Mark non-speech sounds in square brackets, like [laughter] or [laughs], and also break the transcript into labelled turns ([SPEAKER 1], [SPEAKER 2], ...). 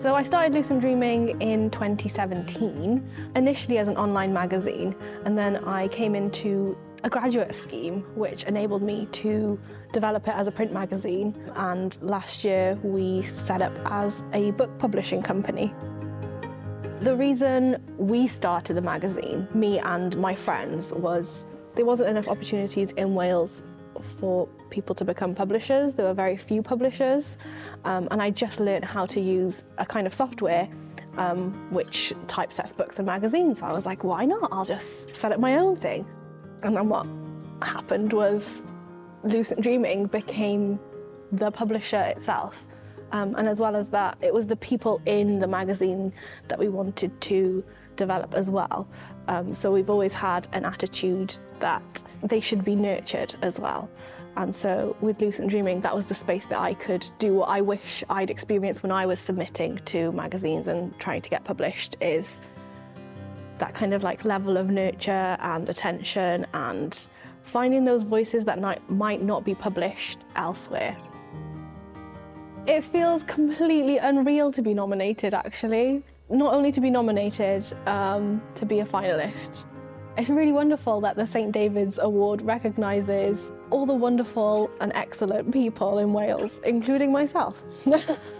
[SPEAKER 1] So I started Lucent Dreaming in 2017, initially as an online magazine, and then I came into a graduate scheme which enabled me to develop it as a print magazine and last year we set up as a book publishing company. The reason we started the magazine, me and my friends, was there wasn't enough opportunities in Wales for people to become publishers. There were very few publishers um, and I just learned how to use a kind of software um, which typesets books and magazines. So I was like, why not? I'll just set up my own thing. And then what happened was Lucent Dreaming became the publisher itself. Um, and as well as that, it was the people in the magazine that we wanted to develop as well. Um, so we've always had an attitude that they should be nurtured as well. And so with Lucent Dreaming, that was the space that I could do what I wish I'd experienced when I was submitting to magazines and trying to get published is that kind of like level of nurture and attention and finding those voices that might not be published elsewhere. It feels completely unreal to be nominated, actually. Not only to be nominated, um, to be a finalist. It's really wonderful that the St David's Award recognises all the wonderful and excellent people in Wales, including myself. [laughs]